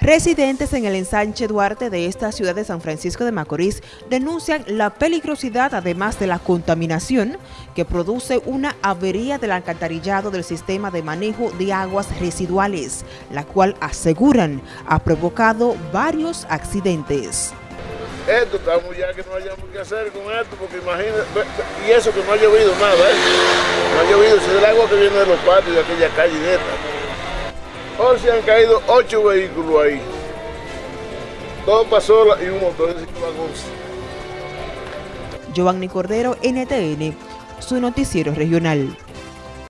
Residentes en el ensanche Duarte de esta ciudad de San Francisco de Macorís denuncian la peligrosidad, además de la contaminación, que produce una avería del alcantarillado del sistema de manejo de aguas residuales, la cual aseguran ha provocado varios accidentes. Esto estamos ya que no hayamos que hacer con esto, porque imagínate, y eso que no ha llovido nada, ¿eh? no ha llovido, es el agua que viene de los patios de aquella calle de Hoy se han caído ocho vehículos ahí. Dos pasolas y un motor de Giovanni Cordero, NTN, su noticiero regional.